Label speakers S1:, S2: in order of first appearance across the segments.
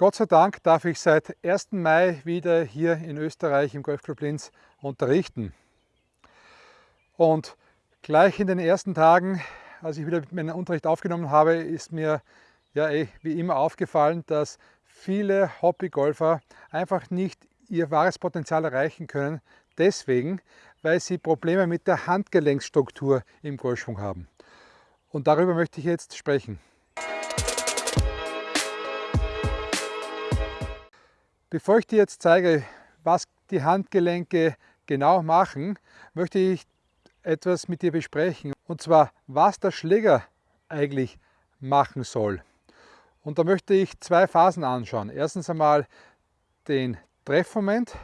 S1: Gott sei Dank darf ich seit 1. Mai wieder hier in Österreich im Golfclub Linz unterrichten. Und gleich in den ersten Tagen, als ich wieder meinen Unterricht aufgenommen habe, ist mir ja eh wie immer aufgefallen, dass viele Hobbygolfer einfach nicht ihr wahres Potenzial erreichen können, deswegen, weil sie Probleme mit der Handgelenksstruktur im Golfschwung haben. Und darüber möchte ich jetzt sprechen. Bevor ich dir jetzt zeige, was die Handgelenke genau machen, möchte ich etwas mit dir besprechen. Und zwar, was der Schläger eigentlich machen soll. Und da möchte ich zwei Phasen anschauen. Erstens einmal den Treffmoment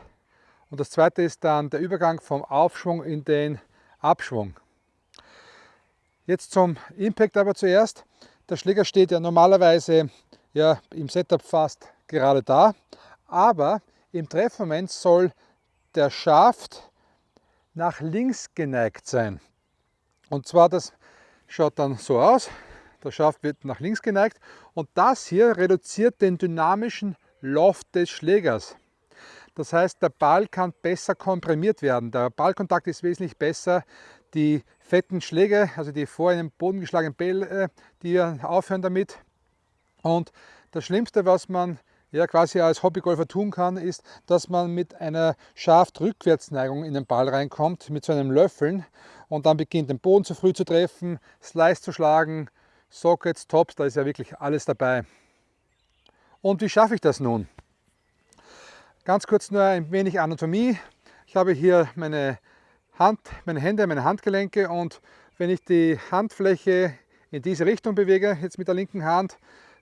S1: und das zweite ist dann der Übergang vom Aufschwung in den Abschwung. Jetzt zum Impact aber zuerst. Der Schläger steht ja normalerweise ja, im Setup fast gerade da, aber im Treffmoment soll der Schaft nach links geneigt sein. Und zwar, das schaut dann so aus, der Schaft wird nach links geneigt und das hier reduziert den dynamischen Loft des Schlägers. Das heißt, der Ball kann besser komprimiert werden. Der Ballkontakt ist wesentlich besser. Die fetten Schläge, also die vor in den Boden geschlagenen Bälle, die aufhören damit. Und das Schlimmste, was man ja, quasi als Hobbygolfer tun kann, ist, dass man mit einer Schaft-Rückwärtsneigung in den Ball reinkommt, mit so einem Löffeln und dann beginnt den Boden zu früh zu treffen, Slice zu schlagen, Sockets, Tops, da ist ja wirklich alles dabei. Und wie schaffe ich das nun? Ganz kurz nur ein wenig Anatomie. Ich habe hier meine Hand, meine Hände, meine Handgelenke und wenn ich die Handfläche in diese Richtung bewege, jetzt mit der linken Hand,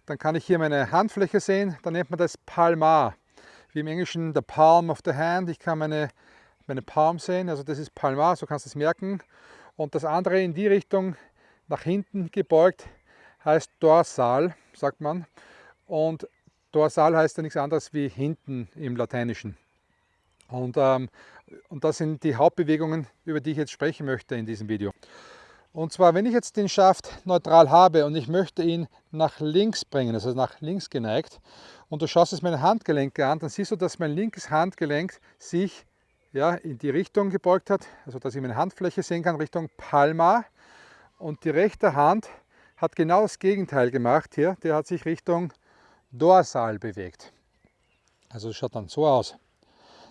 S1: dann kann ich hier meine Handfläche sehen, dann nennt man das Palmar. Wie im Englischen the palm of the hand. Ich kann meine, meine Palm sehen, also das ist Palmar, so kannst du es merken. Und das andere in die Richtung nach hinten gebeugt heißt Dorsal, sagt man. Und Dorsal heißt ja nichts anderes wie hinten im Lateinischen. Und, ähm, und das sind die Hauptbewegungen, über die ich jetzt sprechen möchte in diesem Video. Und zwar, wenn ich jetzt den Schaft neutral habe und ich möchte ihn nach links bringen, also nach links geneigt, und du schaust jetzt meine Handgelenke an, dann siehst du, dass mein linkes Handgelenk sich ja, in die Richtung gebeugt hat, also dass ich meine Handfläche sehen kann, Richtung Palma. Und die rechte Hand hat genau das Gegenteil gemacht hier, der hat sich Richtung Dorsal bewegt. Also das schaut dann so aus.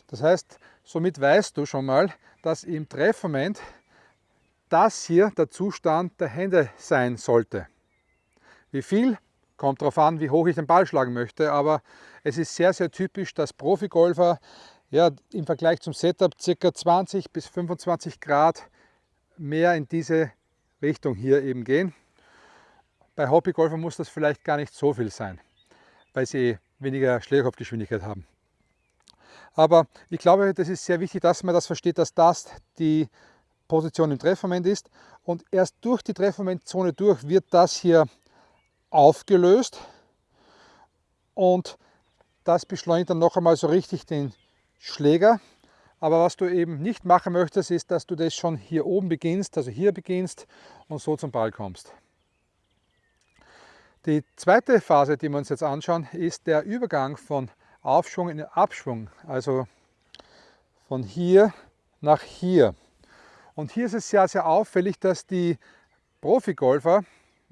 S1: Das heißt, somit weißt du schon mal, dass im Treffmoment das hier der Zustand der Hände sein sollte. Wie viel? Kommt darauf an, wie hoch ich den Ball schlagen möchte, aber es ist sehr, sehr typisch, dass Profigolfer ja, im Vergleich zum Setup ca. 20 bis 25 Grad mehr in diese Richtung hier eben gehen. Bei Hobbygolfern muss das vielleicht gar nicht so viel sein, weil sie weniger Schlägerkopfgeschwindigkeit haben. Aber ich glaube, das ist sehr wichtig, dass man das versteht, dass das die Position im Treffmoment ist und erst durch die Treffmomentzone durch wird das hier aufgelöst und das beschleunigt dann noch einmal so richtig den Schläger. Aber was du eben nicht machen möchtest, ist, dass du das schon hier oben beginnst, also hier beginnst und so zum Ball kommst. Die zweite Phase, die wir uns jetzt anschauen, ist der Übergang von Aufschwung in Abschwung, also von hier nach hier. Und hier ist es sehr, sehr auffällig, dass die Profigolfer,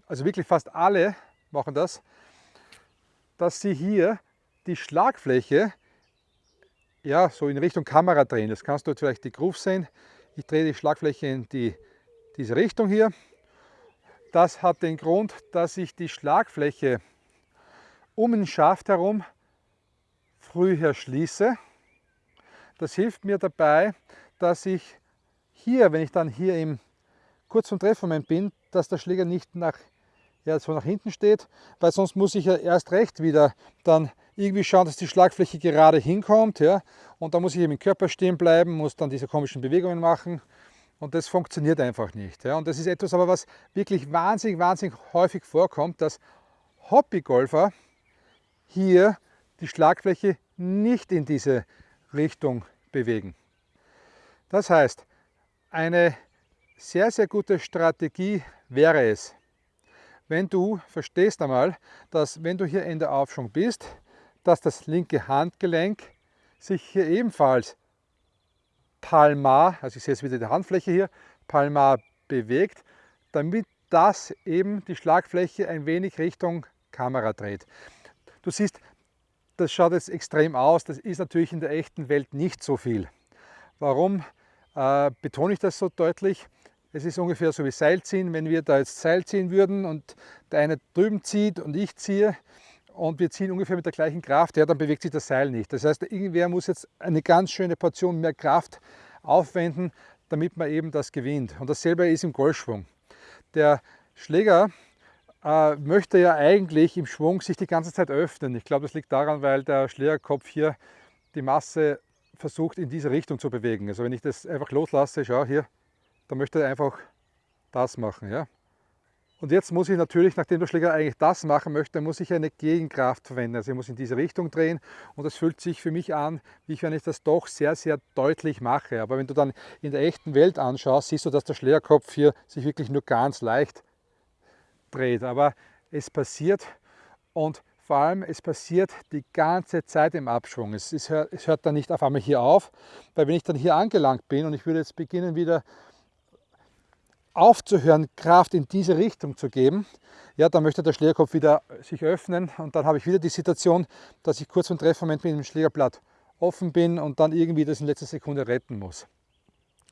S1: also wirklich fast alle machen das, dass sie hier die Schlagfläche ja, so in Richtung Kamera drehen. Das kannst du vielleicht die Groove sehen. Ich drehe die Schlagfläche in die, diese Richtung hier. Das hat den Grund, dass ich die Schlagfläche um den Schaft herum früher schließe. Das hilft mir dabei, dass ich hier, wenn ich dann hier im kurz vom Treffmoment bin, dass der Schläger nicht nach, ja, so nach hinten steht, weil sonst muss ich ja erst recht wieder dann irgendwie schauen, dass die Schlagfläche gerade hinkommt. Ja, und da muss ich eben im Körper stehen bleiben, muss dann diese komischen Bewegungen machen. Und das funktioniert einfach nicht. Ja. Und das ist etwas aber, was wirklich wahnsinnig, wahnsinnig häufig vorkommt, dass Hobbygolfer hier die Schlagfläche nicht in diese Richtung bewegen. Das heißt, eine sehr, sehr gute Strategie wäre es, wenn du verstehst einmal, dass wenn du hier in der Aufschwung bist, dass das linke Handgelenk sich hier ebenfalls palmar, also ich sehe jetzt wieder die Handfläche hier, palmar bewegt, damit das eben die Schlagfläche ein wenig Richtung Kamera dreht. Du siehst, das schaut jetzt extrem aus, das ist natürlich in der echten Welt nicht so viel. Warum äh, betone ich das so deutlich? Es ist ungefähr so wie Seilziehen, wenn wir da jetzt Seil ziehen würden und der eine drüben zieht und ich ziehe und wir ziehen ungefähr mit der gleichen Kraft, ja, dann bewegt sich das Seil nicht. Das heißt, irgendwer muss jetzt eine ganz schöne Portion mehr Kraft aufwenden, damit man eben das gewinnt. Und dasselbe ist im Golfschwung. Der Schläger äh, möchte ja eigentlich im Schwung sich die ganze Zeit öffnen. Ich glaube, das liegt daran, weil der Schlägerkopf hier die Masse versucht in diese Richtung zu bewegen. Also wenn ich das einfach loslasse, schau hier, dann möchte er einfach das machen. Ja? Und jetzt muss ich natürlich, nachdem der Schläger eigentlich das machen möchte, muss ich eine Gegenkraft verwenden. Also ich muss in diese Richtung drehen und das fühlt sich für mich an, wie wenn ich das doch sehr, sehr deutlich mache. Aber wenn du dann in der echten Welt anschaust, siehst du, dass der Schlägerkopf hier sich wirklich nur ganz leicht dreht. Aber es passiert und vor allem es passiert die ganze Zeit im Abschwung. Es, es, hört, es hört dann nicht auf einmal hier auf, weil wenn ich dann hier angelangt bin und ich würde jetzt beginnen wieder aufzuhören, Kraft in diese Richtung zu geben, ja, dann möchte der Schlägerkopf wieder sich öffnen und dann habe ich wieder die Situation, dass ich kurz vor dem Treffmoment mit dem Schlägerblatt offen bin und dann irgendwie das in letzter Sekunde retten muss.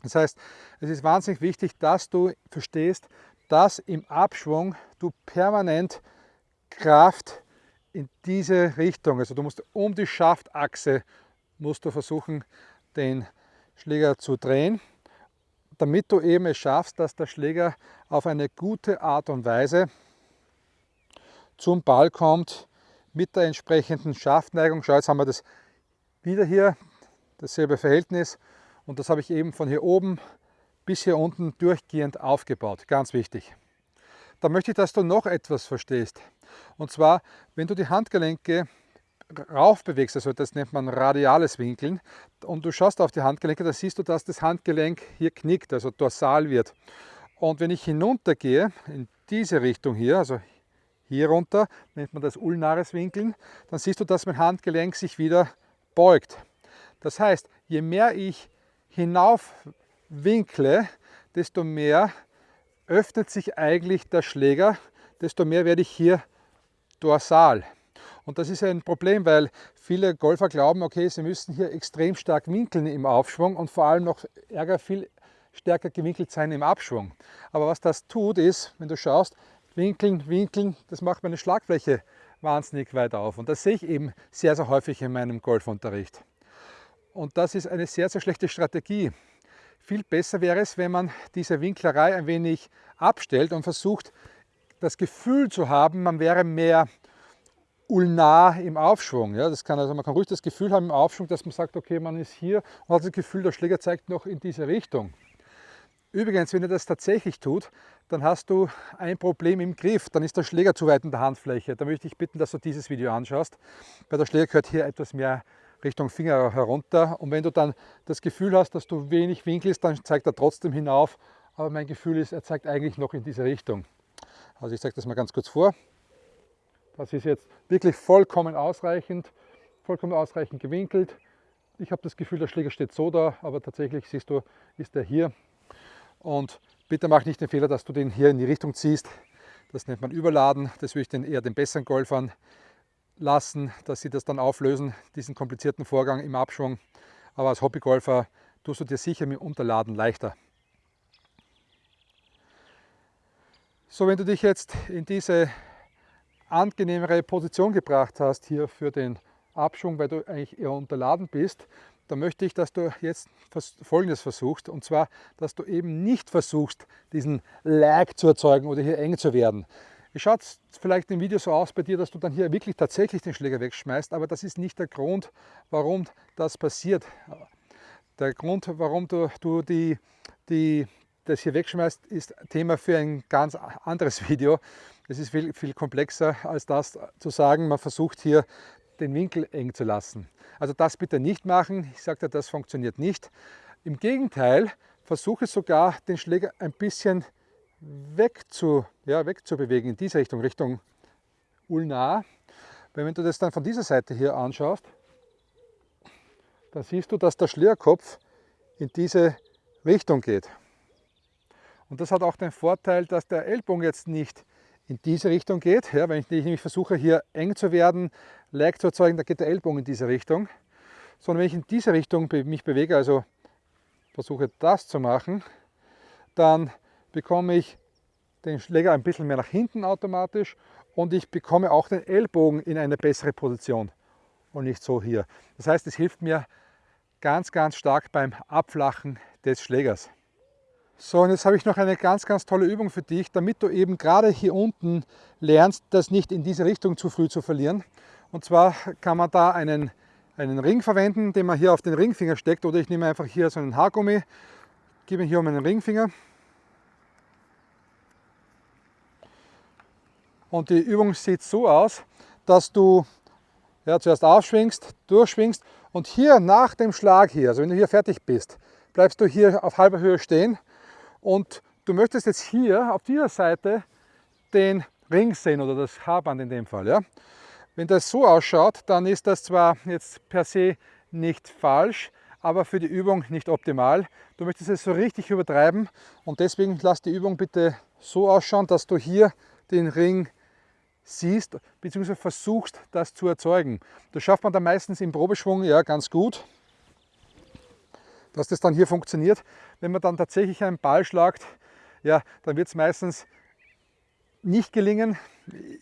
S1: Das heißt, es ist wahnsinnig wichtig, dass du verstehst, dass im Abschwung du permanent Kraft in diese Richtung, also du musst um die Schaftachse musst du versuchen, den Schläger zu drehen damit du eben es schaffst, dass der Schläger auf eine gute Art und Weise zum Ball kommt mit der entsprechenden Schaftneigung. Schau, jetzt haben wir das wieder hier, dasselbe Verhältnis und das habe ich eben von hier oben bis hier unten durchgehend aufgebaut. Ganz wichtig. Da möchte ich, dass du noch etwas verstehst. Und zwar, wenn du die Handgelenke rauf bewegst, also das nennt man radiales Winkeln, und du schaust auf die Handgelenke, dann siehst du, dass das Handgelenk hier knickt, also dorsal wird. Und wenn ich hinunter gehe, in diese Richtung hier, also hier runter, nennt man das ulnares Winkeln, dann siehst du, dass mein Handgelenk sich wieder beugt. Das heißt, je mehr ich hinauf winkle, desto mehr öffnet sich eigentlich der Schläger, desto mehr werde ich hier dorsal. Und das ist ein Problem, weil viele Golfer glauben, okay, sie müssen hier extrem stark winkeln im Aufschwung und vor allem noch Ärger viel stärker gewinkelt sein im Abschwung. Aber was das tut ist, wenn du schaust, winkeln, winkeln, das macht meine Schlagfläche wahnsinnig weit auf. Und das sehe ich eben sehr, sehr häufig in meinem Golfunterricht. Und das ist eine sehr, sehr schlechte Strategie. Viel besser wäre es, wenn man diese Winklerei ein wenig abstellt und versucht, das Gefühl zu haben, man wäre mehr ulnar im Aufschwung. Ja, das kann also, man kann ruhig das Gefühl haben im Aufschwung, dass man sagt, okay, man ist hier und hat das Gefühl, der Schläger zeigt noch in diese Richtung. Übrigens, wenn er das tatsächlich tut, dann hast du ein Problem im Griff, dann ist der Schläger zu weit in der Handfläche. Da möchte ich bitten, dass du dieses Video anschaust, weil der Schläger gehört hier etwas mehr Richtung Finger herunter und wenn du dann das Gefühl hast, dass du wenig winkelst, dann zeigt er trotzdem hinauf, aber mein Gefühl ist, er zeigt eigentlich noch in diese Richtung. Also ich zeige das mal ganz kurz vor. Das ist jetzt wirklich vollkommen ausreichend, vollkommen ausreichend gewinkelt. Ich habe das Gefühl, der Schläger steht so da, aber tatsächlich siehst du, ist er hier. Und bitte mach nicht den Fehler, dass du den hier in die Richtung ziehst. Das nennt man Überladen. Das würde ich den eher den besseren Golfern lassen, dass sie das dann auflösen, diesen komplizierten Vorgang im Abschwung. Aber als Hobbygolfer tust du dir sicher mit Unterladen leichter. So, wenn du dich jetzt in diese angenehmere Position gebracht hast hier für den Abschwung, weil du eigentlich eher unterladen bist, dann möchte ich, dass du jetzt Folgendes versuchst, und zwar, dass du eben nicht versuchst, diesen Lag zu erzeugen oder hier eng zu werden. Es schaut vielleicht im Video so aus bei dir, dass du dann hier wirklich tatsächlich den Schläger wegschmeißt, aber das ist nicht der Grund, warum das passiert. Der Grund, warum du, du die, die, das hier wegschmeißt, ist Thema für ein ganz anderes Video. Es ist viel, viel komplexer als das zu sagen, man versucht hier den Winkel eng zu lassen. Also das bitte nicht machen. Ich sagte, das funktioniert nicht. Im Gegenteil, versuche sogar den Schläger ein bisschen weg zu, ja, wegzubewegen in diese Richtung, Richtung ulnar. Weil wenn du das dann von dieser Seite hier anschaust, dann siehst du, dass der Schlägerkopf in diese Richtung geht. Und das hat auch den Vorteil, dass der Ellbogen jetzt nicht in diese Richtung geht. Ja, wenn ich nämlich versuche, hier eng zu werden, leicht zu erzeugen, dann geht der Ellbogen in diese Richtung. Sondern wenn ich in diese Richtung mich bewege, also versuche das zu machen, dann bekomme ich den Schläger ein bisschen mehr nach hinten automatisch und ich bekomme auch den Ellbogen in eine bessere Position und nicht so hier. Das heißt, es hilft mir ganz, ganz stark beim Abflachen des Schlägers. So, und jetzt habe ich noch eine ganz, ganz tolle Übung für dich, damit du eben gerade hier unten lernst, das nicht in diese Richtung zu früh zu verlieren. Und zwar kann man da einen, einen Ring verwenden, den man hier auf den Ringfinger steckt, oder ich nehme einfach hier so einen Haargummi, gebe ihn hier um meinen Ringfinger. Und die Übung sieht so aus, dass du ja, zuerst aufschwingst, durchschwingst und hier nach dem Schlag hier, also wenn du hier fertig bist, bleibst du hier auf halber Höhe stehen und du möchtest jetzt hier auf dieser Seite den Ring sehen oder das Haarband in dem Fall. Ja? Wenn das so ausschaut, dann ist das zwar jetzt per se nicht falsch, aber für die Übung nicht optimal. Du möchtest es so richtig übertreiben und deswegen lass die Übung bitte so ausschauen, dass du hier den Ring siehst bzw. versuchst, das zu erzeugen. Das schafft man dann meistens im Probeschwung ja ganz gut, dass das dann hier funktioniert. Wenn man dann tatsächlich einen Ball schlagt, ja, dann wird es meistens nicht gelingen.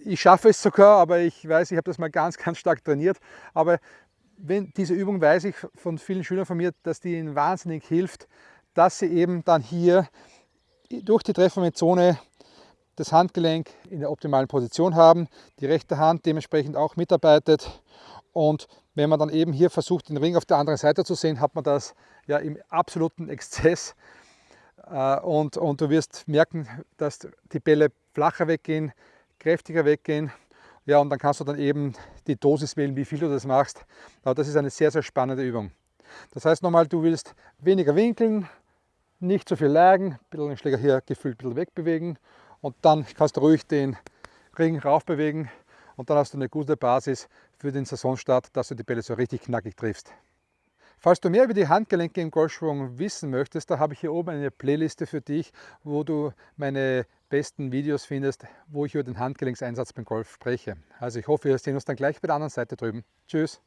S1: Ich schaffe es sogar, aber ich weiß, ich habe das mal ganz, ganz stark trainiert. Aber wenn, diese Übung weiß ich von vielen Schülern von mir, dass die ihnen wahnsinnig hilft, dass sie eben dann hier durch die Treffermethode das Handgelenk in der optimalen Position haben, die rechte Hand dementsprechend auch mitarbeitet und wenn man dann eben hier versucht, den Ring auf der anderen Seite zu sehen, hat man das ja im absoluten Exzess äh, und, und du wirst merken, dass die Bälle flacher weggehen, kräftiger weggehen ja, und dann kannst du dann eben die Dosis wählen, wie viel du das machst. Aber das ist eine sehr, sehr spannende Übung. Das heißt nochmal, du willst weniger winkeln, nicht so viel lagen, ein bisschen den Schläger hier gefühlt ein bisschen wegbewegen und dann kannst du ruhig den Ring rauf bewegen und dann hast du eine gute Basis für den Saisonstart, dass du die Bälle so richtig knackig triffst. Falls du mehr über die Handgelenke im Golfschwung wissen möchtest, da habe ich hier oben eine Playliste für dich, wo du meine besten Videos findest, wo ich über den Handgelenkseinsatz beim Golf spreche. Also ich hoffe, wir sehen uns dann gleich bei der anderen Seite drüben. Tschüss!